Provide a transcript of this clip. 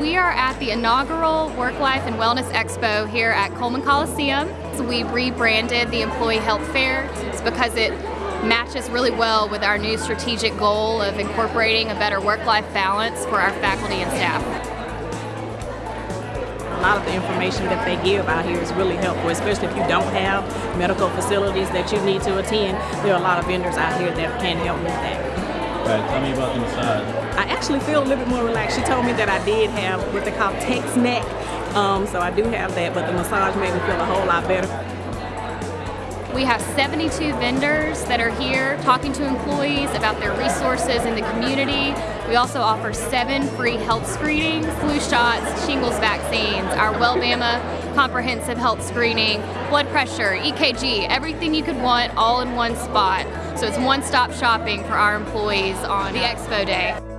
We are at the inaugural Work Life and Wellness Expo here at Coleman Coliseum. So we rebranded the Employee Health Fair. Because it matches really well with our new strategic goal of incorporating a better work-life balance for our faculty and staff. A lot of the information that they give out here is really helpful, especially if you don't have medical facilities that you need to attend. There are a lot of vendors out here that can help with that. Right, tell me about the massage. I actually feel a little bit more relaxed. She told me that I did have what they call text neck, um, so I do have that, but the massage made me feel a whole lot better. We have 72 vendors that are here talking to employees about their resources in the community. We also offer seven free health screenings, flu shots, shingles vaccines, our Wellbama comprehensive health screening, blood pressure, EKG, everything you could want all in one spot. So it's one-stop shopping for our employees on the Expo Day.